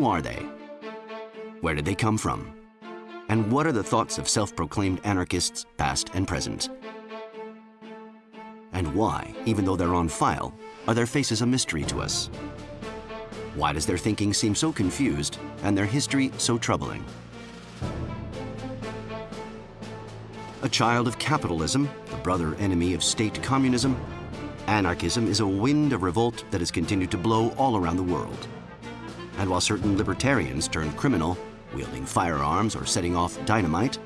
Who are they? Where did they come from? And what are the thoughts of self-proclaimed anarchists, past and present? And why, even though they're on file, are their faces a mystery to us? Why does their thinking seem so confused and their history so troubling? A child of capitalism, the brother enemy of state communism, anarchism is a wind of revolt that has continued to blow all around the world. And while certain libertarians turned criminal, wielding firearms or setting off dynamite,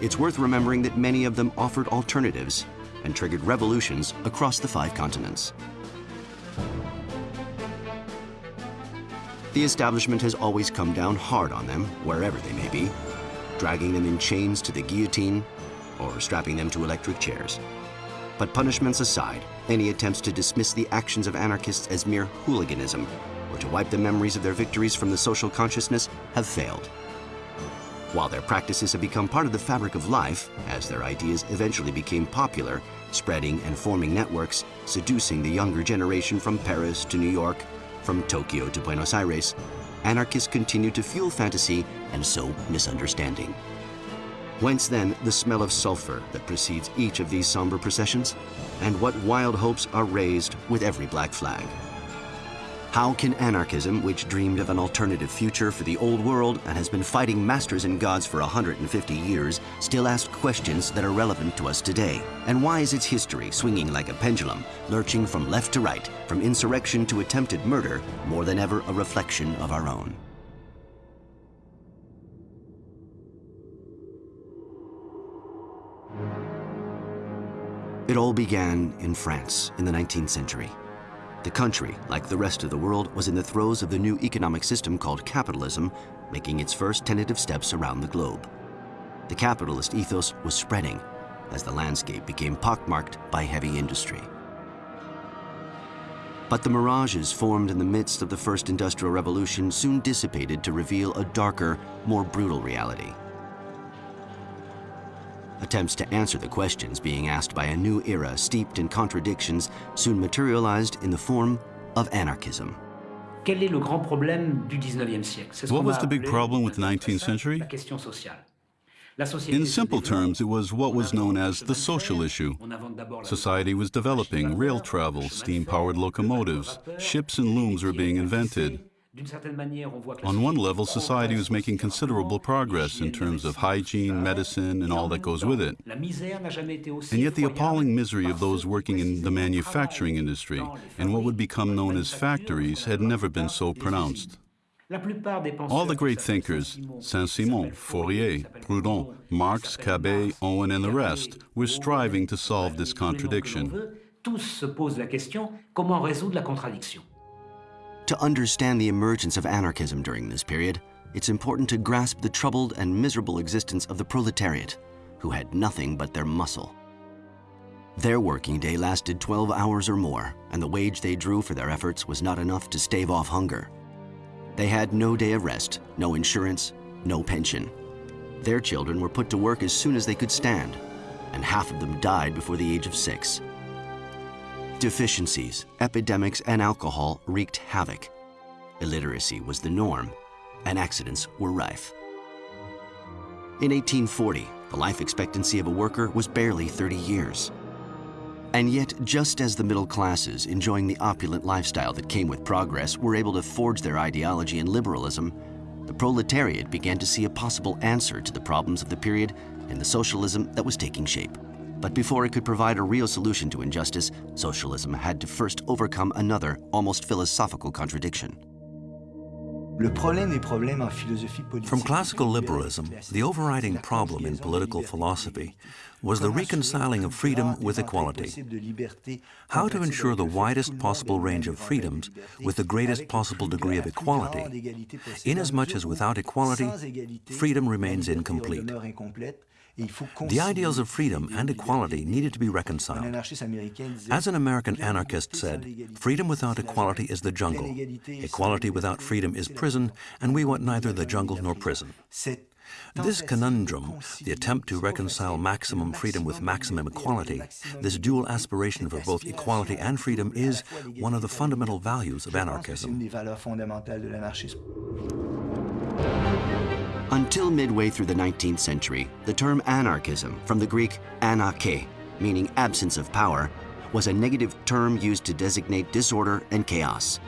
it's worth remembering that many of them offered alternatives and triggered revolutions across the five continents. The establishment has always come down hard on them, wherever they may be, dragging them in chains to the guillotine or strapping them to electric chairs. But punishments aside, any attempts to dismiss the actions of anarchists as mere hooliganism or to wipe the memories of their victories from the social consciousness have failed. While their practices have become part of the fabric of life, as their ideas eventually became popular, spreading and forming networks, seducing the younger generation from Paris to New York, from Tokyo to Buenos Aires, anarchists continue to fuel fantasy and sow misunderstanding. Whence then the smell of sulfur that precedes each of these somber processions? And what wild hopes are raised with every black flag? How can anarchism, which dreamed of an alternative future for the old world and has been fighting masters and gods for 150 years, still ask questions that are relevant to us today? And why is its history swinging like a pendulum, lurching from left to right, from insurrection to attempted murder, more than ever a reflection of our own? It all began in France in the 19th century. The country, like the rest of the world, was in the throes of the new economic system called capitalism, making its first tentative steps around the globe. The capitalist ethos was spreading as the landscape became pockmarked by heavy industry. But the mirages formed in the midst of the first industrial revolution soon dissipated to reveal a darker, more brutal reality. Attempts to answer the questions being asked by a new era steeped in contradictions soon materialized in the form of anarchism. What was the big problem with the 19th century? In simple terms, it was what was known as the social issue. Society was developing, rail travel, steam-powered locomotives, ships and looms were being invented. On one level, society was making considerable progress in terms of hygiene, medicine, and all that goes with it. And yet the appalling misery of those working in the manufacturing industry and what would become known as factories had never been so pronounced. All the great thinkers, Saint-Simon, Fourier, Proudhon, Marx, Cabet, Owen, and the rest, were striving to solve this contradiction. To understand the emergence of anarchism during this period, it's important to grasp the troubled and miserable existence of the proletariat, who had nothing but their muscle. Their working day lasted 12 hours or more, and the wage they drew for their efforts was not enough to stave off hunger. They had no day of rest, no insurance, no pension. Their children were put to work as soon as they could stand, and half of them died before the age of six. Deficiencies, epidemics, and alcohol wreaked havoc. Illiteracy was the norm, and accidents were rife. In 1840, the life expectancy of a worker was barely 30 years. And yet, just as the middle classes enjoying the opulent lifestyle that came with progress were able to forge their ideology in liberalism, the proletariat began to see a possible answer to the problems of the period in the socialism that was taking shape. But before it could provide a real solution to injustice, socialism had to first overcome another, almost philosophical contradiction. From classical liberalism, the overriding problem in political philosophy was the reconciling of freedom with equality. How to ensure the widest possible range of freedoms with the greatest possible degree of equality, inasmuch as without equality, freedom remains incomplete. The ideals of freedom and equality needed to be reconciled. As an American anarchist said, freedom without equality is the jungle. Equality without freedom is prison, and we want neither the jungle nor prison. This conundrum, the attempt to reconcile maximum freedom with maximum equality, this dual aspiration for both equality and freedom is one of the fundamental values of anarchism. Until midway through the 19th century, the term anarchism, from the Greek anarche, meaning absence of power, was a negative term used to designate disorder and chaos.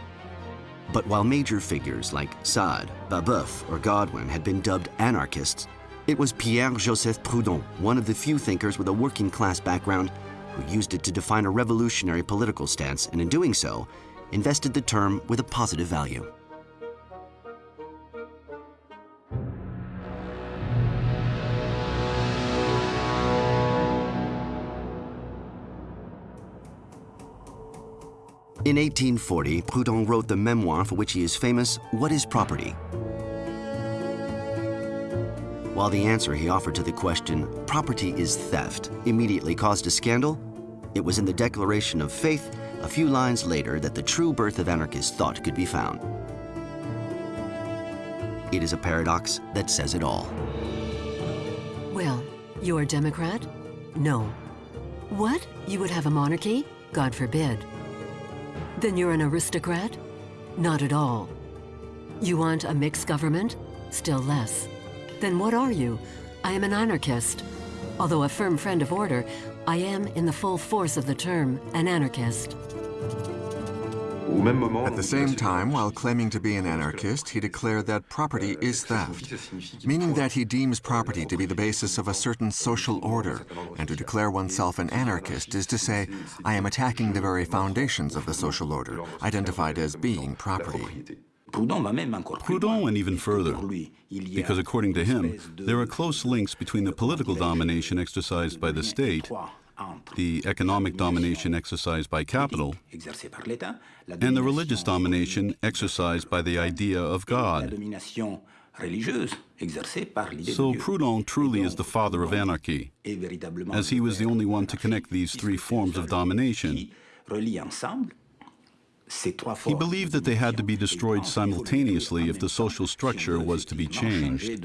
But while major figures like Sade, Babeuf, or Godwin had been dubbed anarchists, it was Pierre-Joseph Proudhon, one of the few thinkers with a working class background, who used it to define a revolutionary political stance and in doing so, invested the term with a positive value. In 1840, Proudhon wrote the memoir for which he is famous, What is Property? While the answer he offered to the question, property is theft, immediately caused a scandal, it was in the Declaration of Faith, a few lines later, that the true birth of anarchist thought could be found. It is a paradox that says it all. Well, you're a Democrat? No. What? You would have a monarchy? God forbid. Then you're an aristocrat? Not at all. You want a mixed government? Still less. Then what are you? I am an anarchist. Although a firm friend of order, I am, in the full force of the term, an anarchist. At the same time, while claiming to be an anarchist, he declared that property is theft, meaning that he deems property to be the basis of a certain social order, and to declare oneself an anarchist is to say, I am attacking the very foundations of the social order, identified as being property. Proudhon went even further, because according to him, there are close links between the political domination exercised by the state the economic domination exercised by capital, and the religious domination exercised by the idea of God. So Proudhon truly is the father of anarchy, as he was the only one to connect these three forms of domination. He believed that they had to be destroyed simultaneously if the social structure was to be changed.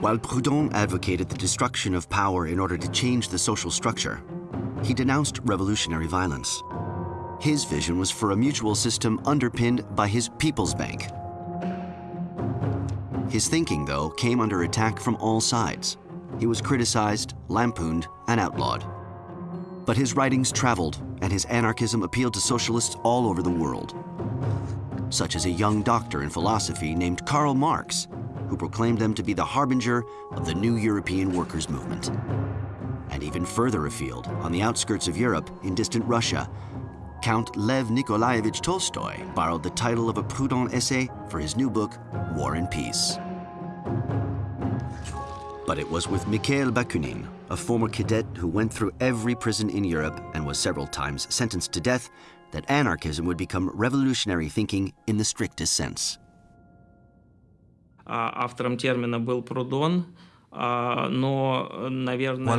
While Proudhon advocated the destruction of power in order to change the social structure, he denounced revolutionary violence. His vision was for a mutual system underpinned by his People's Bank. His thinking, though, came under attack from all sides. He was criticized, lampooned, and outlawed. But his writings traveled, and his anarchism appealed to socialists all over the world, such as a young doctor in philosophy named Karl Marx, who proclaimed them to be the harbinger of the new European workers' movement. And even further afield, on the outskirts of Europe, in distant Russia, Count Lev Nikolaevich Tolstoy borrowed the title of a Proudhon essay for his new book, War and Peace. But it was with Mikhail Bakunin, a former cadet who went through every prison in Europe and was several times sentenced to death, that anarchism would become revolutionary thinking in the strictest sense. Автором термина был Прудон, While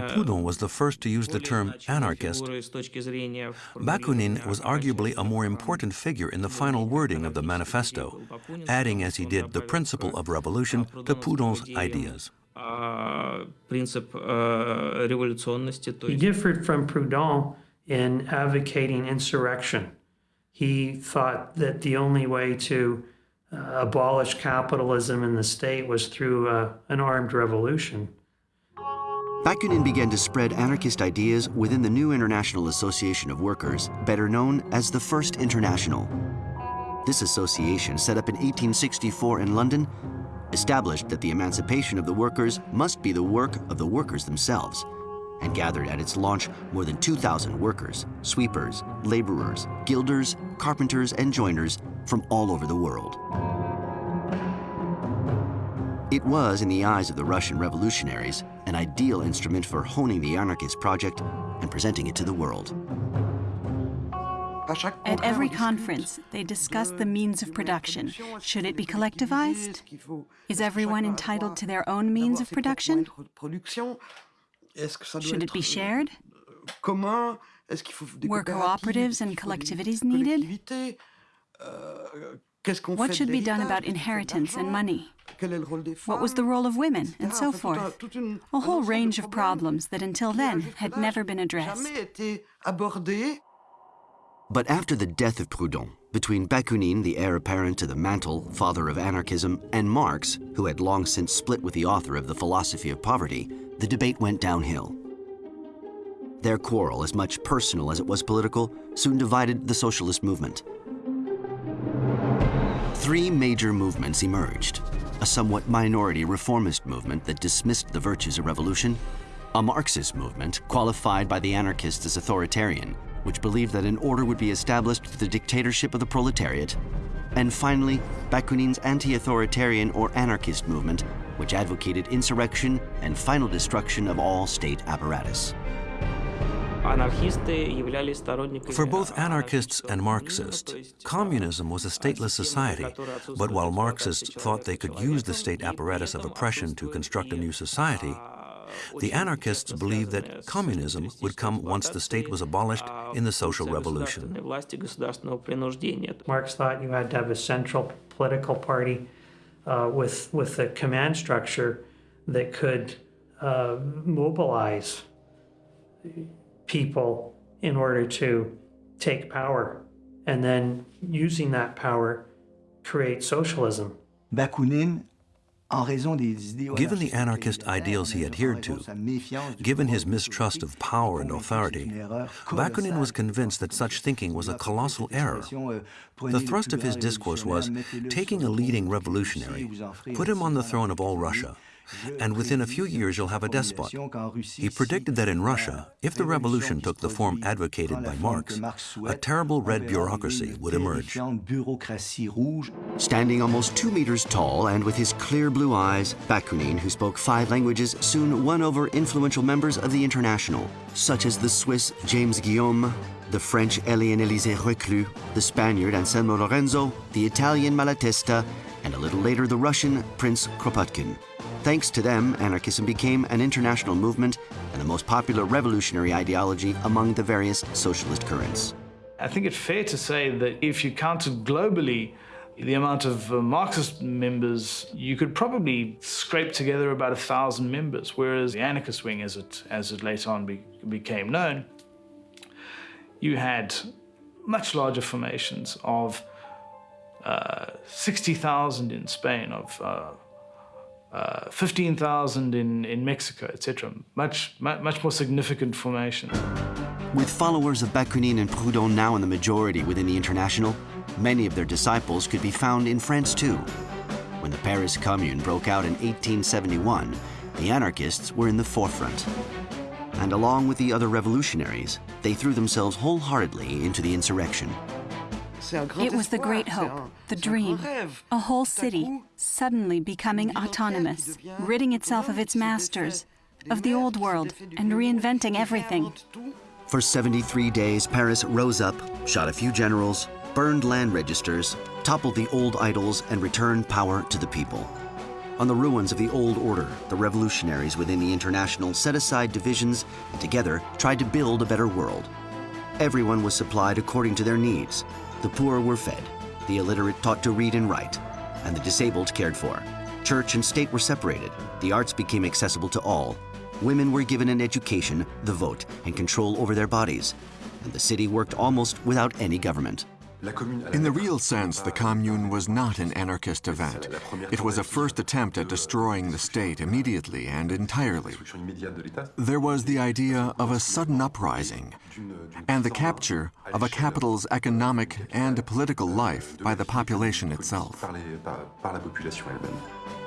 Proudhon was the first to use the term anarchist, Bakunin was arguably a more important figure in the final wording of the manifesto, adding as he did the principle of revolution to Proudhon's ideas. He differed from Proudhon in advocating insurrection. He thought that the only way to uh, abolish capitalism in the state was through uh, an armed revolution. Bakunin began to spread anarchist ideas within the new International Association of Workers, better known as the First International. This association, set up in 1864 in London, established that the emancipation of the workers must be the work of the workers themselves, and gathered at its launch more than 2,000 workers, sweepers, laborers, gilders, carpenters, and joiners from all over the world. It was, in the eyes of the Russian revolutionaries, an ideal instrument for honing the anarchist project and presenting it to the world. At every conference, they discuss the means of production. Should it be collectivized? Is everyone entitled to their own means of production? Should it be shared? Were cooperatives and collectivities needed? What should be done about inheritance and money? What was the role of women, and so forth? A whole range of problems that until then had never been addressed. But after the death of Proudhon, between Bakunin, the heir apparent to the mantle, father of anarchism, and Marx, who had long since split with the author of The Philosophy of Poverty, the debate went downhill. Their quarrel, as much personal as it was political, soon divided the socialist movement. Three major movements emerged. A somewhat minority reformist movement that dismissed the virtues of revolution, a Marxist movement qualified by the anarchists as authoritarian, which believed that an order would be established through the dictatorship of the proletariat, and finally, Bakunin's anti-authoritarian or anarchist movement, which advocated insurrection and final destruction of all state apparatus. For both anarchists and Marxists, communism was a stateless society, but while Marxists thought they could use the state apparatus of oppression to construct a new society, the anarchists believed that communism would come once the state was abolished in the social revolution. Marx thought you had to have a central political party uh, with, with a command structure that could uh, mobilize people in order to take power and then using that power create socialism. Bakunin Given the anarchist ideals he adhered to, given his mistrust of power and authority, Bakunin was convinced that such thinking was a colossal error. The thrust of his discourse was, taking a leading revolutionary, put him on the throne of all Russia, and within a few years you'll have a despot. He predicted that in Russia, if the revolution took the form advocated by Marx, a terrible red bureaucracy would emerge. Standing almost two meters tall and with his clear blue eyes, Bakunin, who spoke five languages, soon won over influential members of the International, such as the Swiss James Guillaume, the French Éliane Élisée Reclus, the Spaniard Anselmo Lorenzo, the Italian Malatesta, and a little later the Russian Prince Kropotkin. Thanks to them, anarchism became an international movement and the most popular revolutionary ideology among the various socialist currents. I think it's fair to say that if you counted globally the amount of uh, Marxist members, you could probably scrape together about a thousand members, whereas the anarchist wing, as it, as it later on be, became known, you had much larger formations of uh, 60,000 in Spain, of uh, uh, 15,000 in, in Mexico, etc. Much, much more significant formations. With followers of Bakunin and Proudhon now in the majority within the International, many of their disciples could be found in France too. When the Paris Commune broke out in 1871, the anarchists were in the forefront. And along with the other revolutionaries, they threw themselves wholeheartedly into the insurrection. It was the great hope, the dream. A whole city suddenly becoming autonomous, ridding itself of its masters, of the old world, and reinventing everything. For 73 days, Paris rose up, shot a few generals, burned land registers, toppled the old idols, and returned power to the people. On the ruins of the old order, the revolutionaries within the International set aside divisions and together tried to build a better world. Everyone was supplied according to their needs, the poor were fed, the illiterate taught to read and write, and the disabled cared for. Church and state were separated. The arts became accessible to all. Women were given an education, the vote, and control over their bodies. And the city worked almost without any government. In the real sense, the Commune was not an anarchist event. It was a first attempt at destroying the state immediately and entirely. There was the idea of a sudden uprising and the capture of a capital's economic and political life by the population itself.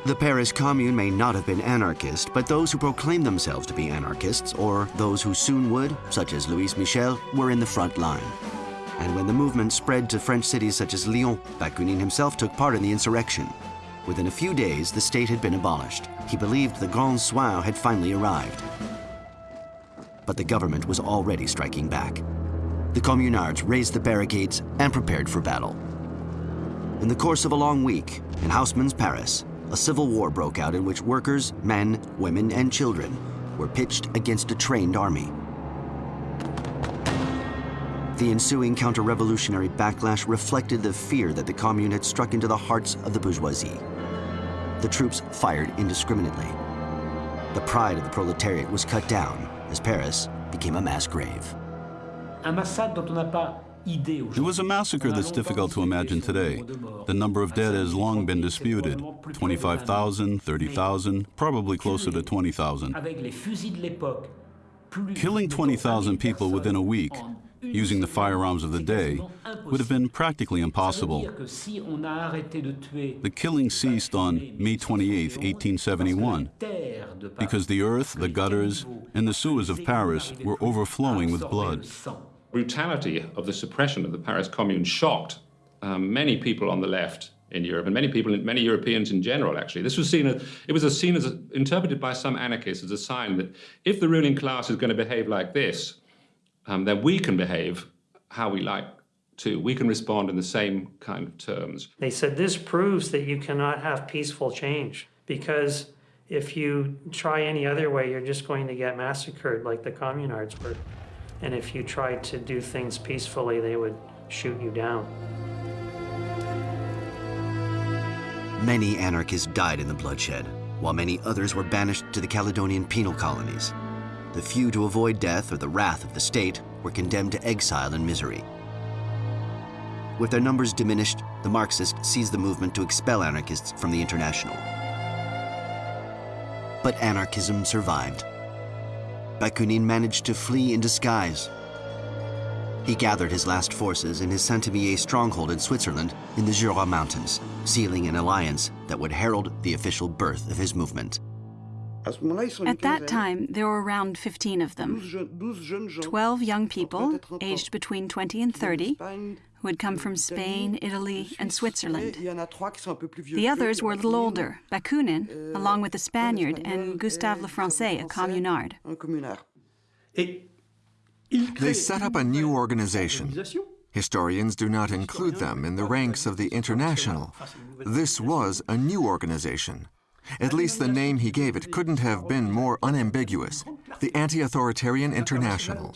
The Paris Commune may not have been anarchist, but those who proclaimed themselves to be anarchists, or those who soon would, such as Louise Michel, were in the front line. And when the movement spread to French cities such as Lyon, Bakunin himself took part in the insurrection. Within a few days, the state had been abolished. He believed the Grand Soir had finally arrived. But the government was already striking back. The communards raised the barricades and prepared for battle. In the course of a long week, in Haussmann's Paris, a civil war broke out in which workers, men, women, and children were pitched against a trained army. The ensuing counter-revolutionary backlash reflected the fear that the Commune had struck into the hearts of the bourgeoisie. The troops fired indiscriminately. The pride of the proletariat was cut down as Paris became a mass grave. It was a massacre that's difficult to imagine today. The number of dead has long been disputed 25,000, 30,000, probably closer to 20,000. Killing 20,000 people within a week using the firearms of the day would have been practically impossible. The killing ceased on May 28, 1871, because the earth, the gutters, and the sewers of Paris were overflowing with blood. Brutality of the suppression of the Paris Commune shocked um, many people on the left in Europe and many people, many Europeans in general, actually. This was seen as, it was seen as, interpreted by some anarchists as a sign that if the ruling class is going to behave like this, um, then we can behave how we like to. We can respond in the same kind of terms. They said this proves that you cannot have peaceful change because if you try any other way, you're just going to get massacred like the communards were. And if you try to do things peacefully, they would shoot you down. Many anarchists died in the bloodshed, while many others were banished to the Caledonian penal colonies. The few to avoid death or the wrath of the state were condemned to exile and misery. With their numbers diminished, the Marxists seized the movement to expel anarchists from the International. But anarchism survived. Bakunin managed to flee in disguise. He gathered his last forces in his Saint-Imier stronghold in Switzerland in the Jura Mountains, sealing an alliance that would herald the official birth of his movement. At that time, there were around 15 of them. 12 young people, aged between 20 and 30, who had come from Spain, Italy, and Switzerland. The others were a little older, Bakunin, euh, along with a Spaniard, and Gustave Lefrancais, a communard. They set up a new organization. Historians do not include them in the ranks of the International. This was a new organization. At least the name he gave it couldn't have been more unambiguous, the Anti-Authoritarian International.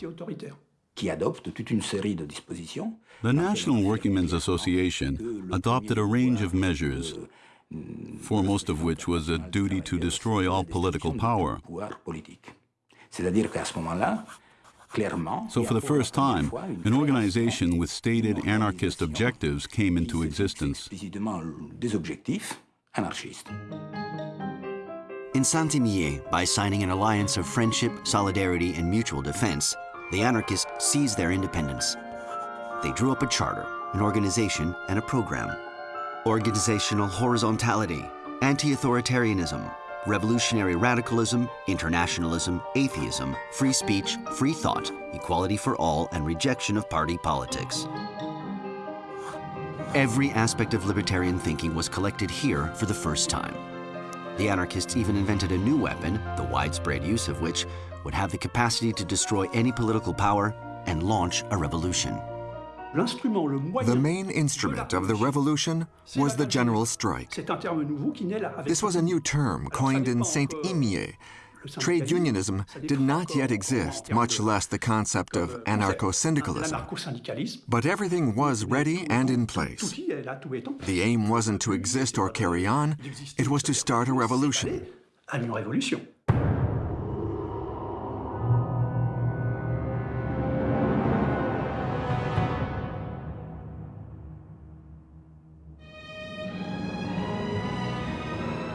The National Workingmen's Association adopted a range of measures, foremost of which was a duty to destroy all political power. So for the first time, an organization with stated anarchist objectives came into existence. In Saint-Imier, by signing an alliance of friendship, solidarity, and mutual defense, the anarchists seized their independence. They drew up a charter, an organization, and a program. Organizational horizontality, anti-authoritarianism, revolutionary radicalism, internationalism, atheism, free speech, free thought, equality for all, and rejection of party politics. Every aspect of libertarian thinking was collected here for the first time. The anarchists even invented a new weapon, the widespread use of which would have the capacity to destroy any political power and launch a revolution. The main instrument of the revolution was the general strike. This was a new term coined in Saint-Imier, Trade unionism did not yet exist, much less the concept of anarcho-syndicalism. But everything was ready and in place. The aim wasn't to exist or carry on, it was to start a revolution.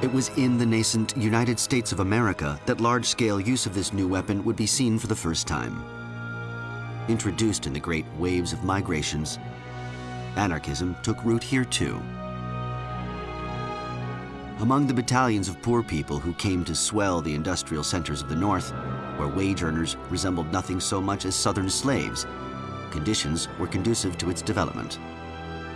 It was in the nascent United States of America that large-scale use of this new weapon would be seen for the first time. Introduced in the great waves of migrations, anarchism took root here too. Among the battalions of poor people who came to swell the industrial centers of the North, where wage earners resembled nothing so much as Southern slaves, conditions were conducive to its development.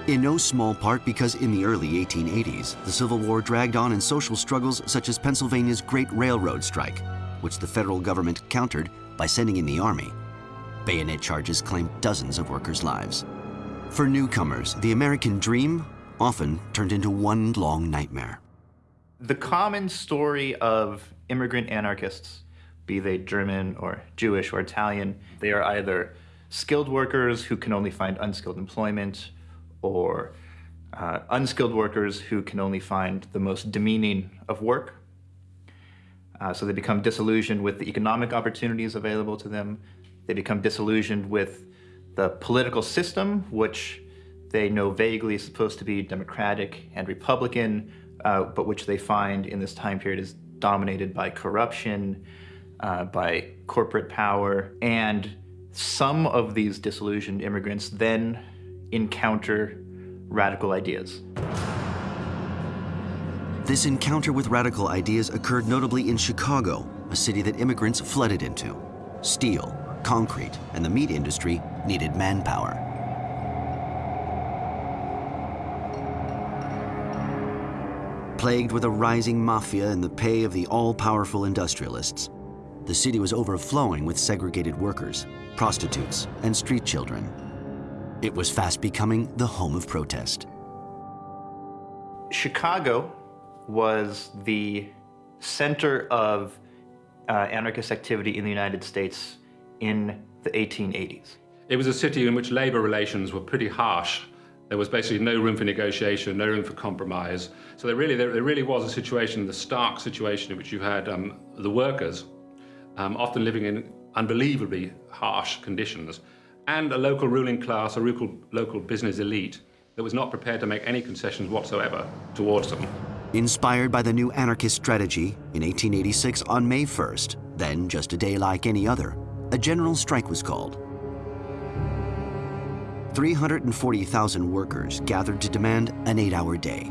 In no small part because in the early 1880s, the Civil War dragged on in social struggles such as Pennsylvania's Great Railroad Strike, which the federal government countered by sending in the Army. Bayonet charges claimed dozens of workers' lives. For newcomers, the American dream often turned into one long nightmare. The common story of immigrant anarchists, be they German or Jewish or Italian, they are either skilled workers who can only find unskilled employment, or uh, unskilled workers who can only find the most demeaning of work. Uh, so they become disillusioned with the economic opportunities available to them. They become disillusioned with the political system, which they know vaguely is supposed to be democratic and republican, uh, but which they find in this time period is dominated by corruption, uh, by corporate power, and some of these disillusioned immigrants then encounter radical ideas. This encounter with radical ideas occurred notably in Chicago, a city that immigrants flooded into. Steel, concrete, and the meat industry needed manpower. Plagued with a rising mafia in the pay of the all-powerful industrialists, the city was overflowing with segregated workers, prostitutes, and street children. It was fast becoming the home of protest. Chicago was the center of uh, anarchist activity in the United States in the 1880s. It was a city in which labor relations were pretty harsh. There was basically no room for negotiation, no room for compromise. So there really, there, there really was a situation, the stark situation in which you had um, the workers um, often living in unbelievably harsh conditions, and a local ruling class, a local, local business elite that was not prepared to make any concessions whatsoever towards them. Inspired by the new anarchist strategy, in 1886 on May 1st, then just a day like any other, a general strike was called. 340,000 workers gathered to demand an eight-hour day.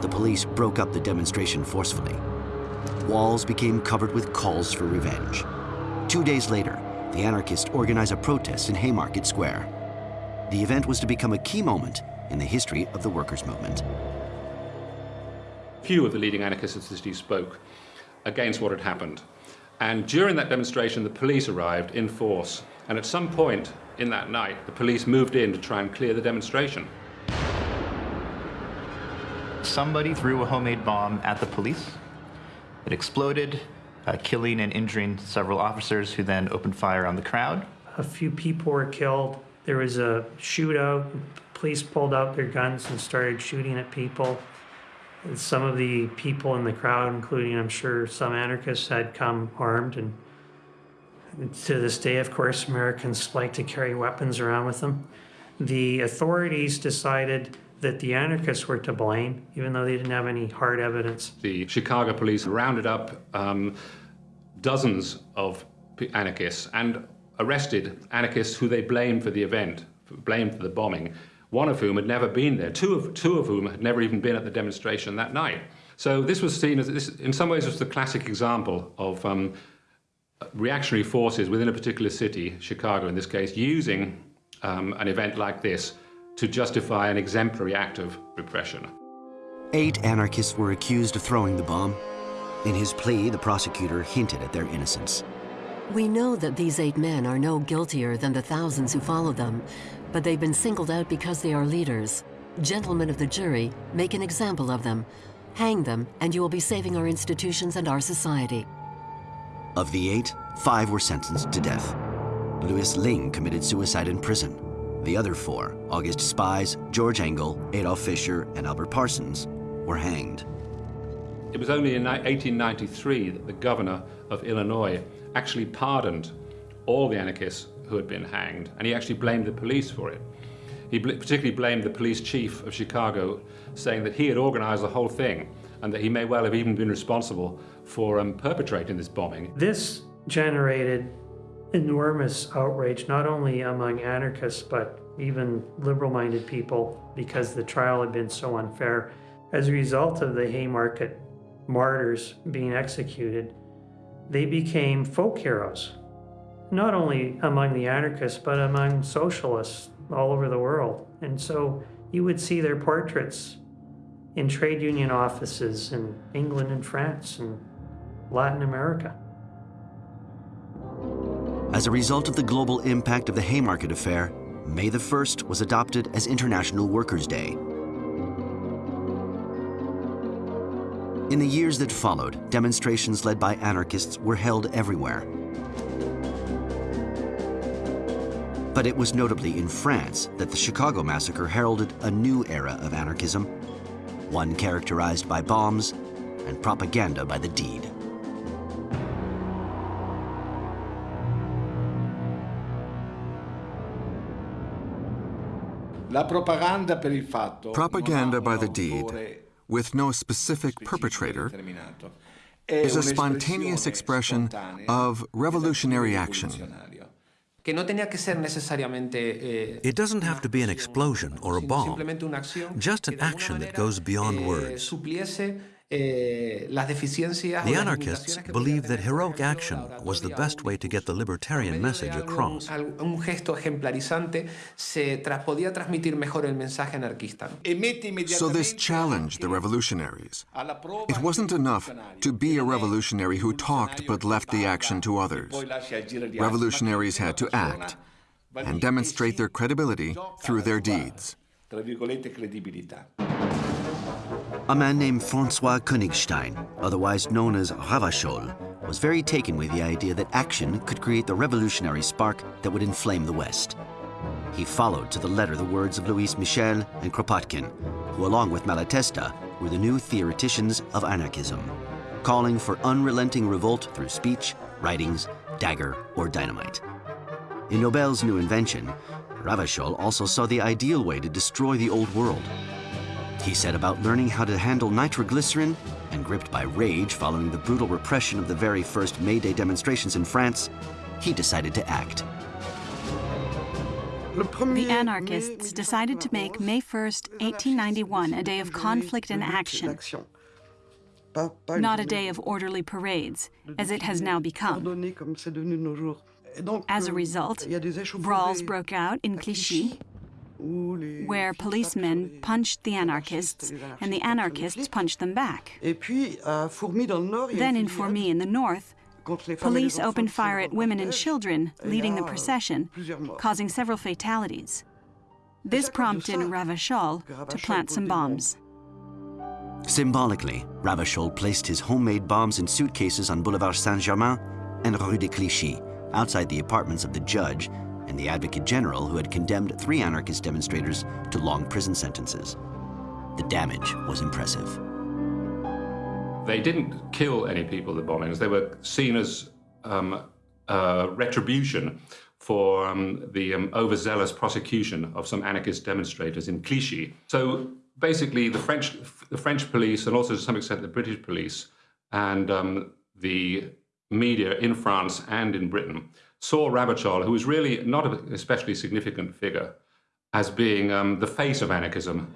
The police broke up the demonstration forcefully. Walls became covered with calls for revenge. Two days later, the anarchists organized a protest in Haymarket Square. The event was to become a key moment in the history of the workers' movement. Few of the leading anarchists of the city spoke against what had happened. And during that demonstration, the police arrived in force. And at some point in that night, the police moved in to try and clear the demonstration. Somebody threw a homemade bomb at the police. It exploded, uh, killing and injuring several officers who then opened fire on the crowd. A few people were killed. There was a shootout. Police pulled out their guns and started shooting at people. Some of the people in the crowd, including I'm sure some anarchists, had come armed. And to this day, of course, Americans like to carry weapons around with them. The authorities decided that the anarchists were to blame, even though they didn't have any hard evidence. The Chicago police rounded up um, dozens of anarchists and arrested anarchists who they blamed for the event, blamed for the bombing, one of whom had never been there, two of, two of whom had never even been at the demonstration that night. So this was seen as, this, in some ways, was the classic example of um, reactionary forces within a particular city, Chicago in this case, using um, an event like this to justify an exemplary act of repression. Eight anarchists were accused of throwing the bomb. In his plea, the prosecutor hinted at their innocence. We know that these eight men are no guiltier than the thousands who follow them, but they've been singled out because they are leaders. Gentlemen of the jury, make an example of them. Hang them, and you will be saving our institutions and our society. Of the eight, five were sentenced to death. Louis Lingg committed suicide in prison. The other four, August Spies, George Engel, Adolf Fischer, and Albert Parsons, were hanged. It was only in 1893 that the governor of Illinois actually pardoned all the anarchists who had been hanged, and he actually blamed the police for it. He bl particularly blamed the police chief of Chicago, saying that he had organized the whole thing and that he may well have even been responsible for um, perpetrating this bombing. This generated enormous outrage, not only among anarchists, but even liberal minded people, because the trial had been so unfair. As a result of the Haymarket martyrs being executed, they became folk heroes, not only among the anarchists, but among socialists all over the world. And so you would see their portraits in trade union offices in England and France and Latin America. As a result of the global impact of the Haymarket Affair, May the 1st was adopted as International Workers' Day. In the years that followed, demonstrations led by anarchists were held everywhere. But it was notably in France that the Chicago Massacre heralded a new era of anarchism, one characterized by bombs and propaganda by the deed. Propaganda by the deed, with no specific perpetrator, is a spontaneous expression of revolutionary action. It doesn't have to be an explosion or a bomb, just an action that goes beyond words. Eh, the anarchists believed that heroic action was the best way to get the libertarian message across. So this challenged the revolutionaries. It wasn't enough to be a revolutionary who talked but left the action to others. Revolutionaries had to act and demonstrate their credibility through their deeds. A man named Francois Königstein, otherwise known as Ravachol, was very taken with the idea that action could create the revolutionary spark that would inflame the West. He followed to the letter the words of Louise Michel and Kropotkin, who along with Malatesta were the new theoreticians of anarchism, calling for unrelenting revolt through speech, writings, dagger, or dynamite. In Nobel's new invention, Ravachol also saw the ideal way to destroy the old world, he set about learning how to handle nitroglycerin, and gripped by rage following the brutal repression of the very first May Day demonstrations in France, he decided to act. The anarchists decided to make May 1st, 1891 a day of conflict and action, not a day of orderly parades, as it has now become. As a result, brawls broke out in Clichy, where policemen punched the anarchists and the anarchists punched them back. Then in Fourmies in the north, police opened fire at women and children leading the procession, causing several fatalities. This prompted Ravachol to plant some bombs. Symbolically, Ravachol placed his homemade bombs in suitcases on Boulevard Saint-Germain and Rue de Clichy, outside the apartments of the judge and the Advocate General who had condemned three anarchist demonstrators to long prison sentences. The damage was impressive. They didn't kill any people, the bombings. They were seen as um, uh, retribution for um, the um, overzealous prosecution of some anarchist demonstrators in Clichy. So basically, the French, the French police, and also to some extent the British police, and um, the media in France and in Britain saw Ravachol, who was really not an especially significant figure, as being um, the face of anarchism,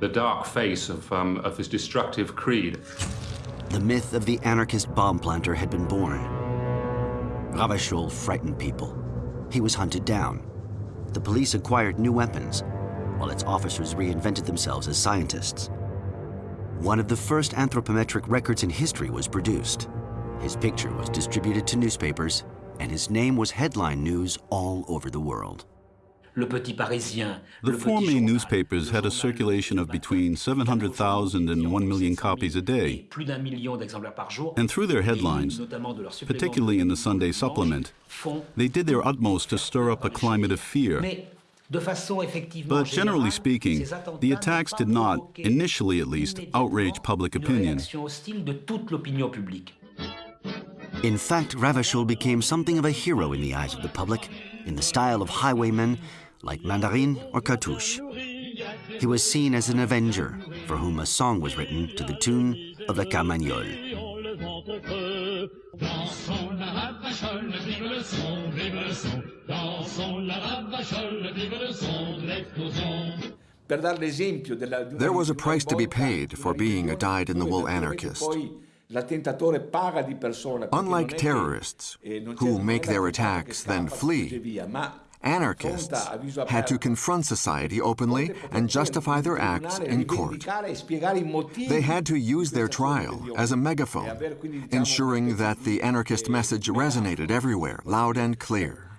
the dark face of, um, of his destructive creed. The myth of the anarchist bomb planter had been born. Ravachol frightened people. He was hunted down. The police acquired new weapons, while its officers reinvented themselves as scientists. One of the first anthropometric records in history was produced. His picture was distributed to newspapers and his name was headline news all over the world. The four main newspapers had a circulation of between 700,000 and 1 million copies a day. And through their headlines, particularly in the Sunday supplement, they did their utmost to stir up a climate of fear. But generally speaking, the attacks did not, initially at least, outrage public opinion. In fact, Ravachol became something of a hero in the eyes of the public, in the style of highwaymen like Mandrin or Cartouche. He was seen as an avenger, for whom a song was written to the tune of La Carmagnole. There was a price to be paid for being a dyed-in-the-wool anarchist. Unlike terrorists, who make their attacks then flee, anarchists had to confront society openly and justify their acts in court. They had to use their trial as a megaphone, ensuring that the anarchist message resonated everywhere, loud and clear.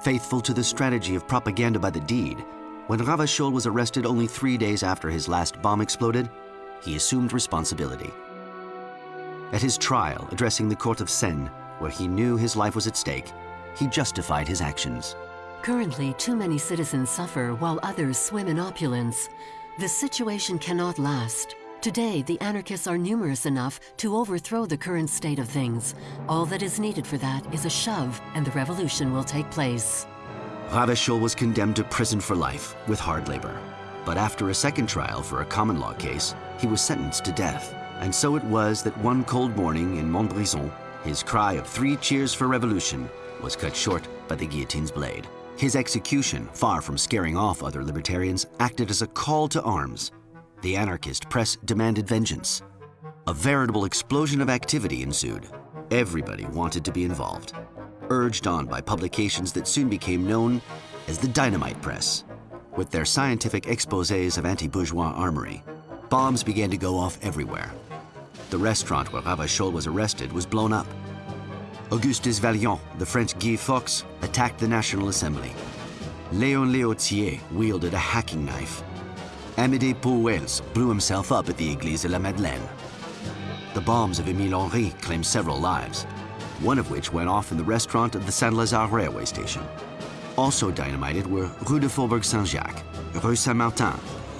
Faithful to the strategy of propaganda by the deed, when Ravachol was arrested only three days after his last bomb exploded, he assumed responsibility. At his trial, addressing the court of Seine, where he knew his life was at stake, he justified his actions. Currently, too many citizens suffer while others swim in opulence. This situation cannot last. Today, the anarchists are numerous enough to overthrow the current state of things. All that is needed for that is a shove, and the revolution will take place. Ravachol was condemned to prison for life with hard labor. But after a second trial for a common law case, he was sentenced to death. And so it was that one cold morning in Montbrison, his cry of three cheers for revolution was cut short by the guillotine's blade. His execution, far from scaring off other libertarians, acted as a call to arms. The anarchist press demanded vengeance. A veritable explosion of activity ensued. Everybody wanted to be involved, urged on by publications that soon became known as the Dynamite Press. With their scientific exposés of anti-bourgeois armory, bombs began to go off everywhere. The restaurant where Ravachol was arrested was blown up. Augustus Vaillant, the French Guy Fawkes, attacked the National Assembly. Léon Léautier wielded a hacking knife. Amédée Pauwels blew himself up at the Église de la Madeleine. The bombs of Émile Henry claimed several lives, one of which went off in the restaurant of the Saint-Lazare railway station. Also dynamited were Rue de Faubourg Saint-Jacques, Rue Saint-Martin,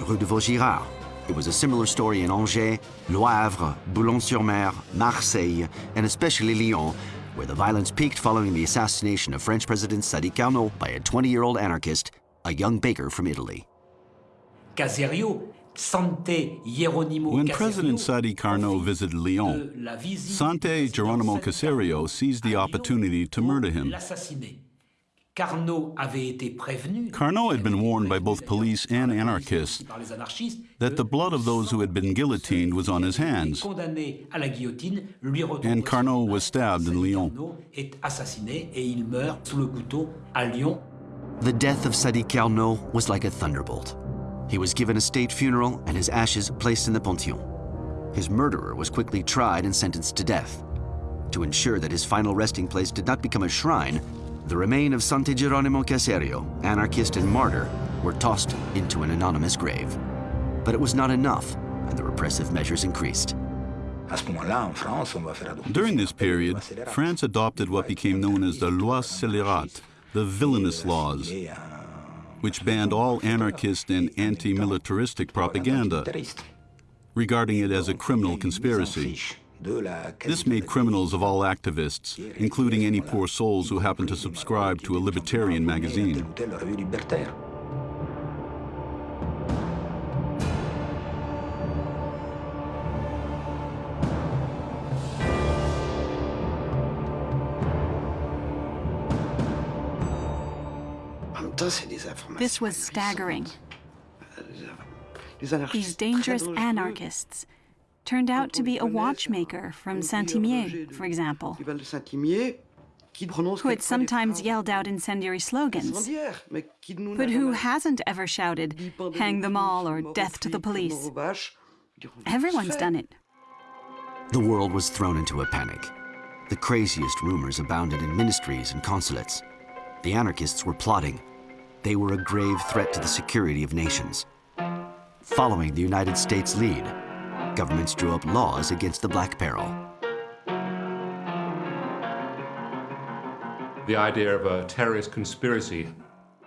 Rue de Vaugirard. It was a similar story in Angers, Le Havre, Boulogne-sur-Mer, Marseille, and especially Lyon, where the violence peaked following the assassination of French President Sadi Carnot by a 20-year-old anarchist, a young baker from Italy. Caserio When President Sadi Carnot visited Lyon, Sante Geronimo Caserio seized the opportunity to murder him. Carnot had been warned by both police and anarchists that the blood of those who had been guillotined was on his hands, and Carnot was stabbed in Lyon. The death of Sadi Carnot was like a thunderbolt. He was given a state funeral and his ashes placed in the Pantheon. His murderer was quickly tried and sentenced to death. To ensure that his final resting place did not become a shrine, the remains of Sante Geronimo Caserio, anarchist and martyr, were tossed into an anonymous grave. But it was not enough, and the repressive measures increased. During this period, France adopted what became known as the Loi Scélérate, the villainous laws, which banned all anarchist and anti-militaristic propaganda, regarding it as a criminal conspiracy. This made criminals of all activists, including any poor souls who happened to subscribe to a libertarian magazine. This was staggering. These dangerous anarchists turned out to be a watchmaker from Saint-Imier, for example, who had sometimes yelled out incendiary slogans, but who hasn't ever shouted, hang them all or death to the police. Everyone's done it. The world was thrown into a panic. The craziest rumors abounded in ministries and consulates. The anarchists were plotting. They were a grave threat to the security of nations. Following the United States lead, governments drew up laws against the Black Peril. The idea of a terrorist conspiracy,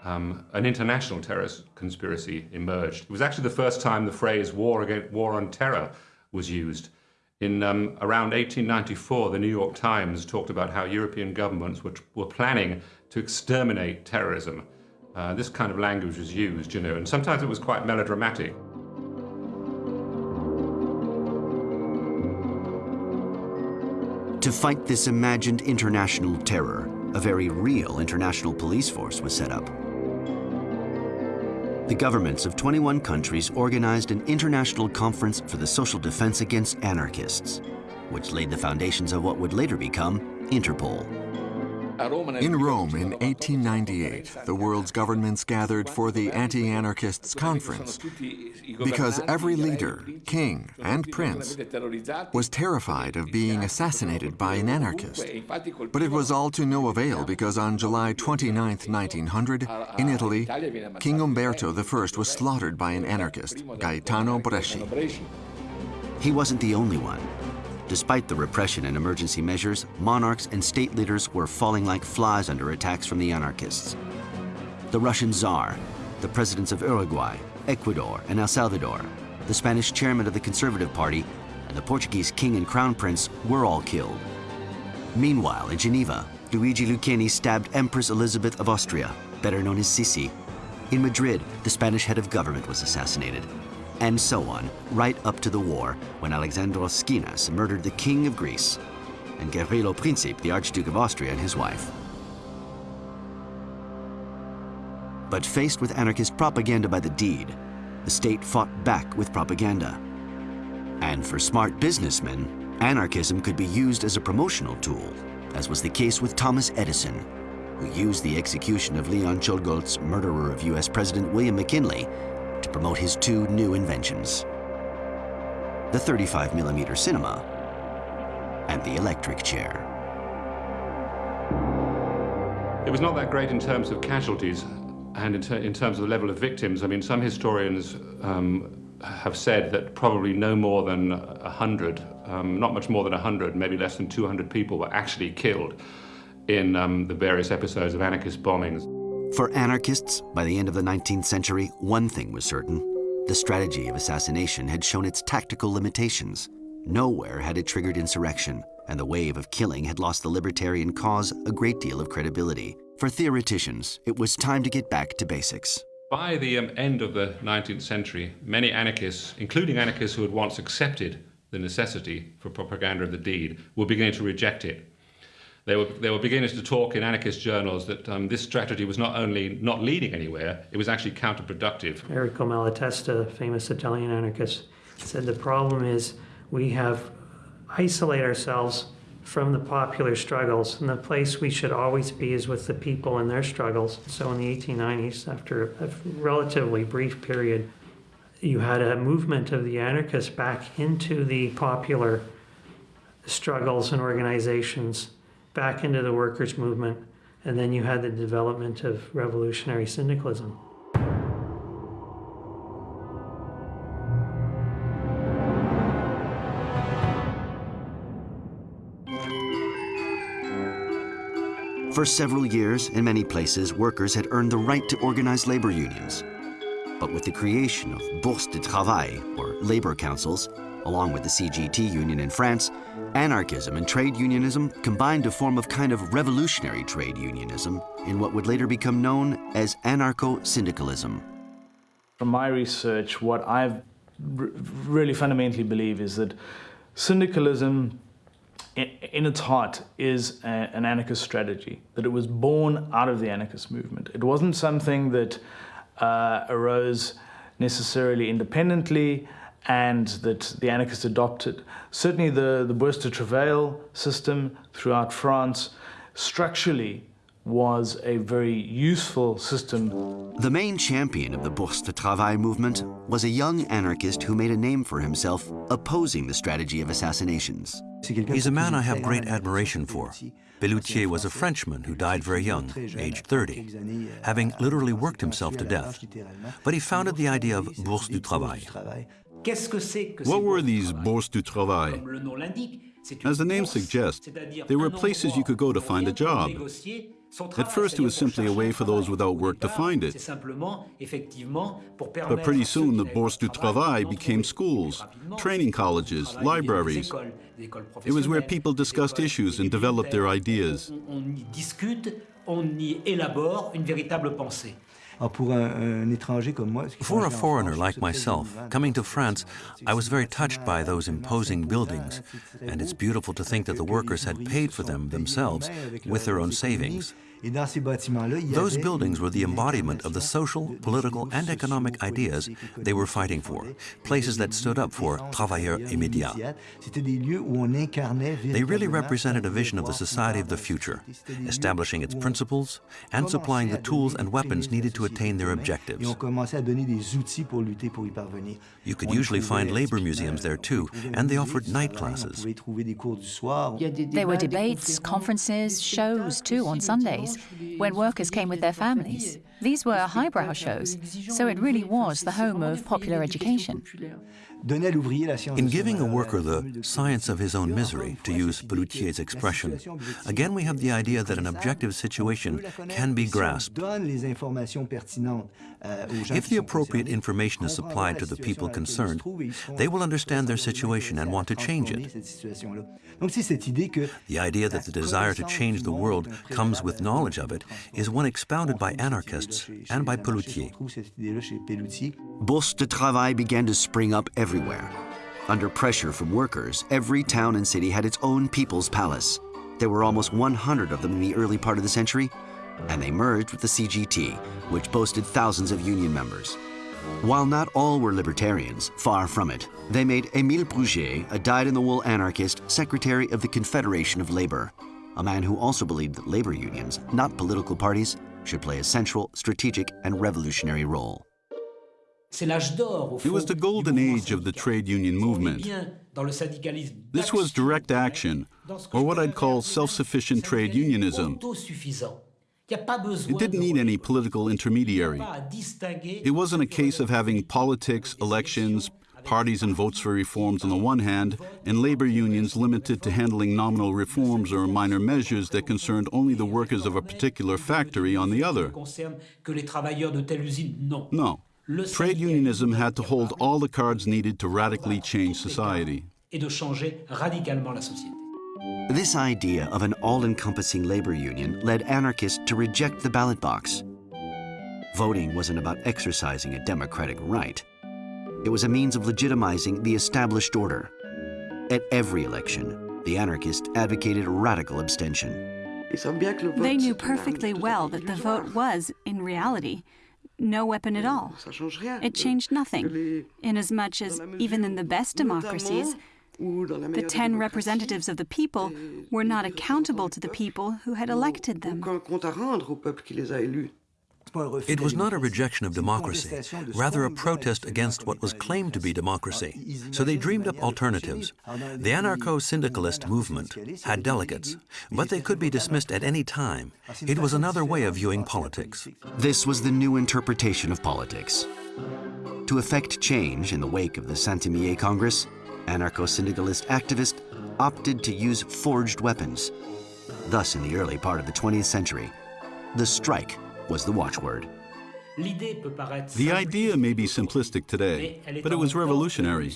um, an international terrorist conspiracy emerged. It was actually the first time the phrase war, against, war on terror was used. In um, around 1894, the New York Times talked about how European governments were, were planning to exterminate terrorism. Uh, this kind of language was used, you know, and sometimes it was quite melodramatic. To fight this imagined international terror, a very real international police force was set up. The governments of 21 countries organized an international conference for the social defense against anarchists, which laid the foundations of what would later become Interpol. In Rome in 1898, the world's governments gathered for the Anti-Anarchists Conference because every leader, king and prince, was terrified of being assassinated by an anarchist. But it was all to no avail because on July 29, 1900, in Italy, King Umberto I was slaughtered by an anarchist, Gaetano Bresci. He wasn't the only one. Despite the repression and emergency measures, monarchs and state leaders were falling like flies under attacks from the anarchists. The Russian Tsar, the presidents of Uruguay, Ecuador, and El Salvador, the Spanish chairman of the Conservative Party, and the Portuguese king and crown prince were all killed. Meanwhile, in Geneva, Luigi Lucheni stabbed Empress Elizabeth of Austria, better known as Sisi. In Madrid, the Spanish head of government was assassinated. And so on, right up to the war, when Alexandros Schinas murdered the king of Greece, and Gavrilo Princip, the Archduke of Austria, and his wife. But faced with anarchist propaganda by the deed, the state fought back with propaganda. And for smart businessmen, anarchism could be used as a promotional tool, as was the case with Thomas Edison, who used the execution of Leon Czolgosz, murderer of US President William McKinley, promote his two new inventions. The 35 millimeter cinema and the electric chair. It was not that great in terms of casualties, and in, ter in, terms of the level of victims, I mean, some historians um, have said that probably no more than 100, um, not much more than 100, maybe less than 200 people were actually killed in um, the various episodes of anarchist bombings. For anarchists, by the end of the 19th century, one thing was certain. The strategy of assassination had shown its tactical limitations. Nowhere had it triggered insurrection, and the wave of killing had lost the libertarian cause a great deal of credibility. For theoreticians, it was time to get back to basics. By the um, end of the 19th century, many anarchists, including anarchists who had once accepted the necessity for propaganda of the deed, were beginning to reject it. They were, they were beginning to talk in anarchist journals that um, this strategy was not only not leading anywhere, it was actually counterproductive. Enrico Malatesta, famous Italian anarchist, said the problem is we have isolated ourselves from the popular struggles. And the place we should always be is with the people and their struggles. So in the 1890s, after a relatively brief period, you had a movement of the anarchists back into the popular struggles and organizations, back into the workers' movement, and then you had the development of revolutionary syndicalism. For several years, in many places, workers had earned the right to organize labor unions. But with the creation of Bourse de Travail, or labor councils, along with the CGT union in France, anarchism and trade unionism combined to form a kind of revolutionary trade unionism in what would later become known as anarcho-syndicalism. From my research, what I really fundamentally believe is that syndicalism in its heart is a, an anarchist strategy, that it was born out of the anarchist movement. It wasn't something that uh, arose necessarily independently and that the anarchists adopted. Certainly the, the Bourse de Travail system throughout France structurally was a very useful system. The main champion of the Bourse de Travail movement was a young anarchist who made a name for himself opposing the strategy of assassinations. He's a man I have great admiration for. Pelloutier was a Frenchman who died very young, aged 30, having literally worked himself to death. But he founded the idea of Bourse du Travail. What were these bourses du Travail? As the name suggests, they were places you could go to find a job. At first, it was simply a way for those without work to find it. But pretty soon, the Bourse du Travail became schools, training colleges, libraries. It was where people discussed issues and developed their ideas. For a foreigner like myself, coming to France, I was very touched by those imposing buildings, and it's beautiful to think that the workers had paid for them themselves with their own savings. Those buildings were the embodiment of the social, political, and economic ideas they were fighting for, places that stood up for travailleurs immédiats. They really represented a vision of the society of the future, establishing its principles and supplying the tools and weapons needed to attain their objectives. You could usually find labor museums there too, and they offered night classes. There were debates, conferences, shows too on Sundays when workers came with their families. These were highbrow shows, so it really was the home of popular education. In giving a worker the science of his own misery, to use Pelloutier's expression, again we have the idea that an objective situation can be grasped. If the appropriate information is supplied to the people concerned, they will understand their situation and want to change it. The idea that the desire to change the world comes with knowledge of it is one expounded by anarchists and by Pelloutier. Bourse de travail began to spring up everywhere. Under pressure from workers, every town and city had its own people's palace. There were almost 100 of them in the early part of the century, and they merged with the CGT, which boasted thousands of union members. While not all were libertarians, far from it, they made Émile Bruguier, a dyed-in-the-wool anarchist, secretary of the Confederation of Labor, a man who also believed that labor unions, not political parties, should play a central, strategic, and revolutionary role. It was the golden age of the trade union movement. This was direct action, or what I'd call self-sufficient trade unionism. It didn't need any political intermediary. It wasn't a case of having politics, elections, parties and votes for reforms on the one hand, and labor unions limited to handling nominal reforms or minor measures that concerned only the workers of a particular factory on the other. No. Trade unionism had to hold all the cards needed to radically change society. This idea of an all-encompassing labor union led anarchists to reject the ballot box. Voting wasn't about exercising a democratic right. It was a means of legitimizing the established order. At every election, the anarchists advocated radical abstention. They knew perfectly well that the vote was, in reality, no weapon at all. It changed nothing, inasmuch as even in the best democracies, the ten representatives of the people were not accountable to the people who had elected them. It was not a rejection of democracy, rather a protest against what was claimed to be democracy. So they dreamed up alternatives. The anarcho-syndicalist movement had delegates, but they could be dismissed at any time. It was another way of viewing politics. This was the new interpretation of politics. To effect change in the wake of the Saint-Imier Congress, anarcho-syndicalist activists opted to use forged weapons. Thus, in the early part of the 20th century, the strike was the watchword. The idea may be simplistic today, but it was revolutionary.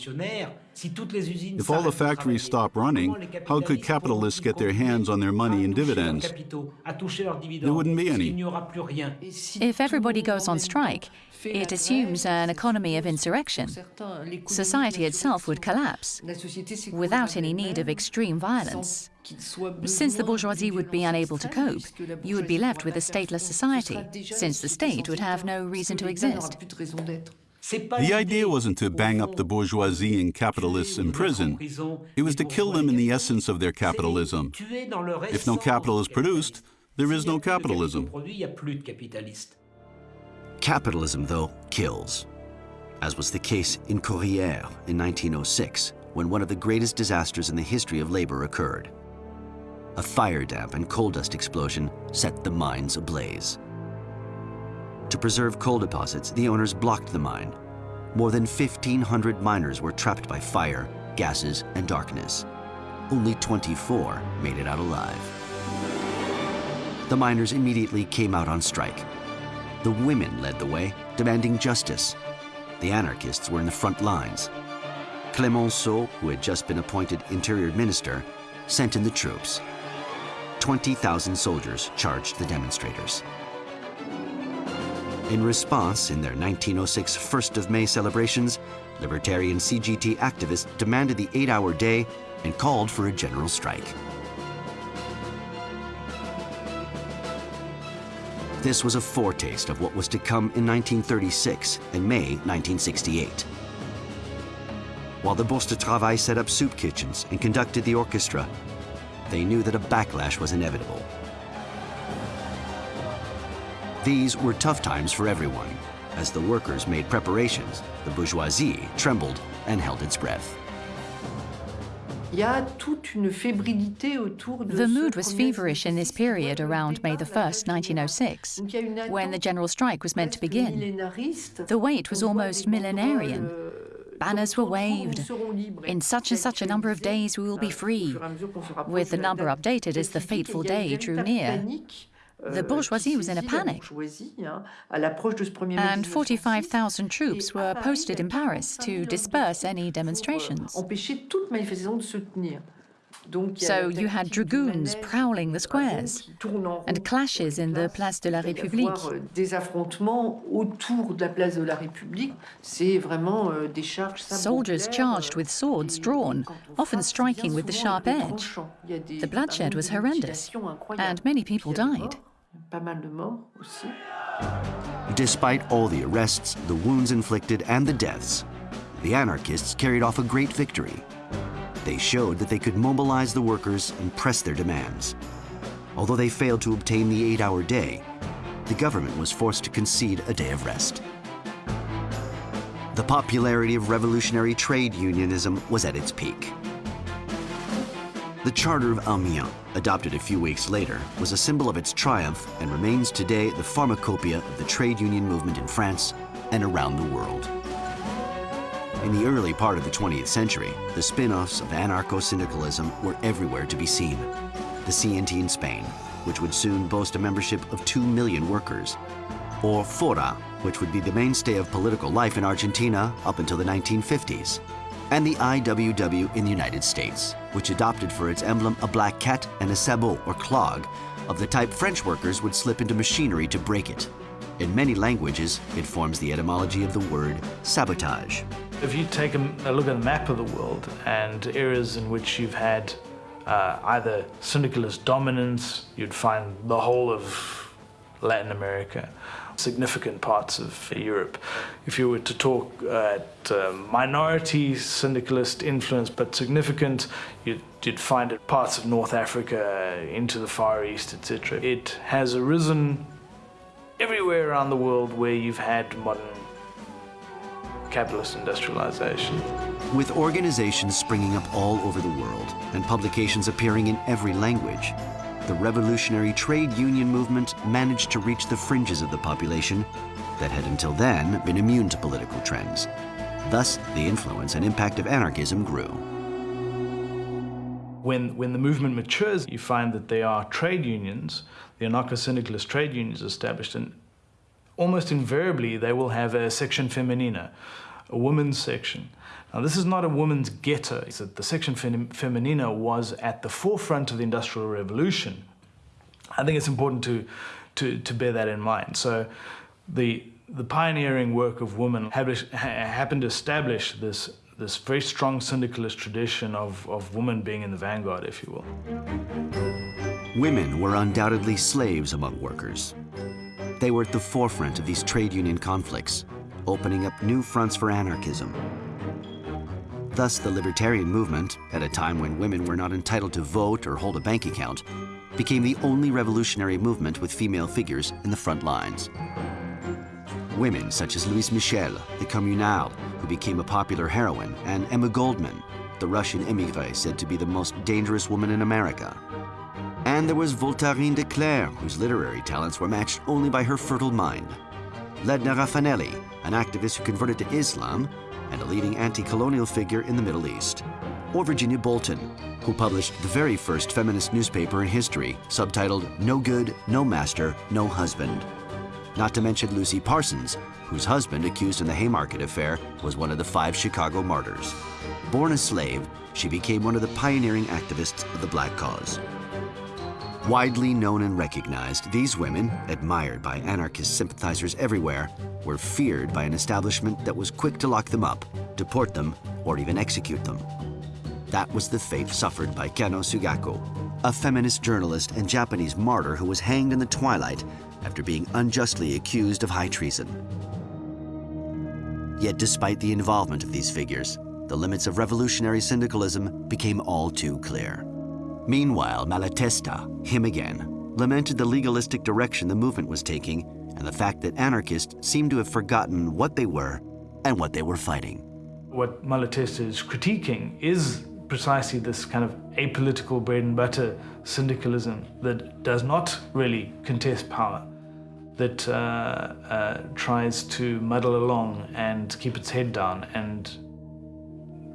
If all the factories stop running, how could capitalists get their hands on their money in dividends? There wouldn't be any. If everybody goes on strike, it assumes an economy of insurrection. Society itself would collapse without any need of extreme violence. Since the bourgeoisie would be unable to cope, you would be left with a stateless society, since the state would have no reason to exist. The idea wasn't to bang up the bourgeoisie and capitalists in prison. It was to kill them in the essence of their capitalism. If no capital is produced, there is no capitalism. Capitalism, though, kills, as was the case in Courrières in 1906, when one of the greatest disasters in the history of labor occurred. A fire damp and coal dust explosion set the mines ablaze. To preserve coal deposits, the owners blocked the mine. More than 1,500 miners were trapped by fire, gases, and darkness. Only 24 made it out alive. The miners immediately came out on strike, the women led the way, demanding justice. The anarchists were in the front lines. Clemenceau, who had just been appointed interior minister, sent in the troops. 20,000 soldiers charged the demonstrators. In response, in their 1906 1st of May celebrations, libertarian CGT activists demanded the eight-hour day and called for a general strike. This was a foretaste of what was to come in 1936 and May 1968. While the Bourse de Travail set up soup kitchens and conducted the orchestra, they knew that a backlash was inevitable. These were tough times for everyone. As the workers made preparations, the bourgeoisie trembled and held its breath. The mood was feverish in this period around May 1, 1906, when the general strike was meant to begin. The wait was almost millenarian. Banners were waved. In such and such a number of days we will be free. With the number updated as the fateful day drew near, the bourgeoisie was in a panic. And 45,000 troops were posted in Paris to disperse any demonstrations. So you had dragoons prowling the squares and clashes in the Place de la République. Soldiers charged with swords drawn, often striking with the sharp edge. The bloodshed was horrendous, and many people died. Despite all the arrests, the wounds inflicted, and the deaths, the anarchists carried off a great victory. They showed that they could mobilize the workers and press their demands. Although they failed to obtain the eight-hour day, the government was forced to concede a day of rest. The popularity of revolutionary trade unionism was at its peak. The Charter of Amiens, adopted a few weeks later, was a symbol of its triumph and remains today the pharmacopoeia of the trade union movement in France and around the world. In the early part of the 20th century, the spin-offs of anarcho-syndicalism were everywhere to be seen. The CNT in Spain, which would soon boast a membership of 2 million workers, or FORA, which would be the mainstay of political life in Argentina up until the 1950s and the IWW in the United States, which adopted for its emblem a black cat and a sabot or clog of the type French workers would slip into machinery to break it. In many languages, it forms the etymology of the word sabotage. If you take a, look at a map of the world and areas in which you've had uh, either syndicalist dominance, you'd find the whole of Latin America, significant parts of Europe. If you were to talk at uh, minority syndicalist influence, but significant, you'd, you'd find it parts of North Africa, into the Far East, etc. It has arisen everywhere around the world where you've had modern capitalist industrialization. With organizations springing up all over the world and publications appearing in every language, the revolutionary trade union movement managed to reach the fringes of the population that had until then been immune to political trends. Thus, the influence and impact of anarchism grew. When, when the movement matures, you find that there are trade unions, the anarcho-syndicalist trade unions established, and almost invariably they will have a section feminina, a women's section. Now, this is not a woman's ghetto. It's that the section feminina was at the forefront of the Industrial Revolution. I think it's important to, to, to bear that in mind. So the, the pioneering work of women happened to establish this, this very strong syndicalist tradition of, of women being in the vanguard, if you will. Women were undoubtedly slaves among workers. They were at the forefront of these trade union conflicts, opening up new fronts for anarchism. Thus, the libertarian movement, at a time when women were not entitled to vote or hold a bank account, became the only revolutionary movement with female figures in the front lines. Women such as Louise Michel, the communale, who became a popular heroine, and Emma Goldman, the Russian émigrée said to be the most dangerous woman in America. And there was Voltairine de Cleyre, whose literary talents were matched only by her fertile mind. Leda Rafanelli, an activist who converted to Islam and a leading anti-colonial figure in the Middle East. Or Virginia Bolten, who published the very first feminist newspaper in history, subtitled No Good, No Master, No Husband. Not to mention Lucy Parsons, whose husband, accused in the Haymarket affair, was one of the five Chicago martyrs. Born a slave, she became one of the pioneering activists of the Black cause. Widely known and recognized, these women, admired by anarchist sympathizers everywhere, were feared by an establishment that was quick to lock them up, deport them, or even execute them. That was the fate suffered by Kanno Sugako, a feminist journalist and Japanese martyr who was hanged in the twilight after being unjustly accused of high treason. Yet despite the involvement of these figures, the limits of revolutionary syndicalism became all too clear. Meanwhile, Malatesta, him again, lamented the legalistic direction the movement was taking and the fact that anarchists seemed to have forgotten what they were and what they were fighting. What Malatesta is critiquing is precisely this kind of apolitical bread and butter syndicalism that does not really contest power, that uh, uh, tries to muddle along and keep its head down and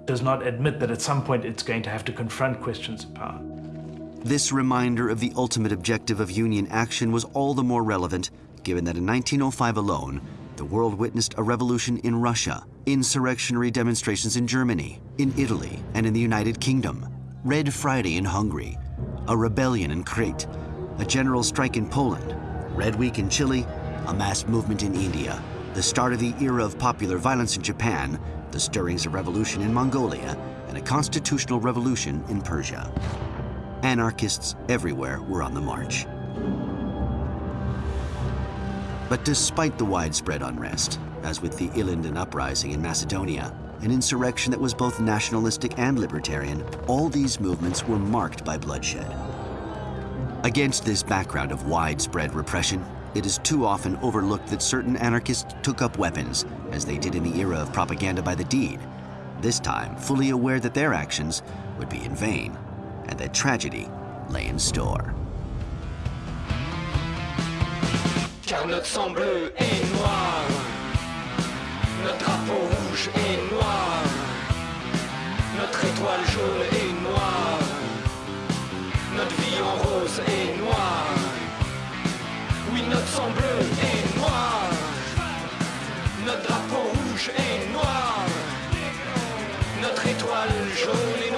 does not admit that at some point it's going to have to confront questions of power. This reminder of the ultimate objective of Union action was all the more relevant given that in 1905 alone, the world witnessed a revolution in Russia, insurrectionary demonstrations in Germany, in Italy, and in the United Kingdom, Red Friday in Hungary, a rebellion in Crete, a general strike in Poland, Red Week in Chile, a mass movement in India, the start of the era of popular violence in Japan, the stirrings of revolution in Mongolia, and a constitutional revolution in Persia. Anarchists everywhere were on the march. But despite the widespread unrest, as with the Ilinden uprising in Macedonia, an insurrection that was both nationalistic and libertarian, all these movements were marked by bloodshed. Against this background of widespread repression, it is too often overlooked that certain anarchists took up weapons, as they did in the era of propaganda by the deed, this time fully aware that their actions would be in vain and that tragedy lay in store. car notre sang bleu est noir, notre drapeau rouge est noir, notre étoile jaune est noire, notre vie en rose est noire, oui notre sang bleu est noir, notre drapeau rouge est noir, notre étoile jaune est